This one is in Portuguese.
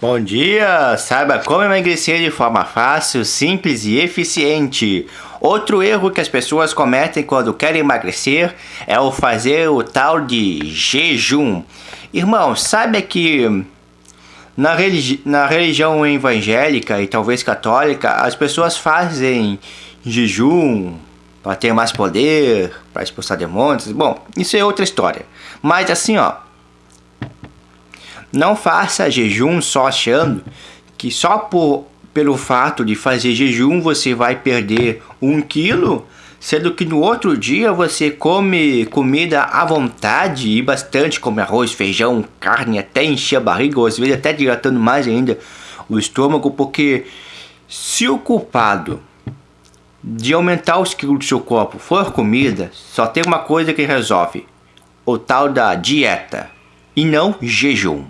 Bom dia! Saiba como emagrecer de forma fácil, simples e eficiente. Outro erro que as pessoas cometem quando querem emagrecer é o fazer o tal de jejum. Irmão, saiba que na, religi na religião evangélica e talvez católica, as pessoas fazem jejum para ter mais poder, para expulsar demônios. Bom, isso é outra história. Mas assim, ó, não faça jejum só achando que só por, pelo fato de fazer jejum você vai perder um quilo, sendo que no outro dia você come comida à vontade e bastante, come arroz, feijão, carne, até encher a barriga, ou às vezes até dilatando mais ainda o estômago, porque se o culpado de aumentar os quilos do seu corpo for comida, só tem uma coisa que resolve, o tal da dieta, e não jejum.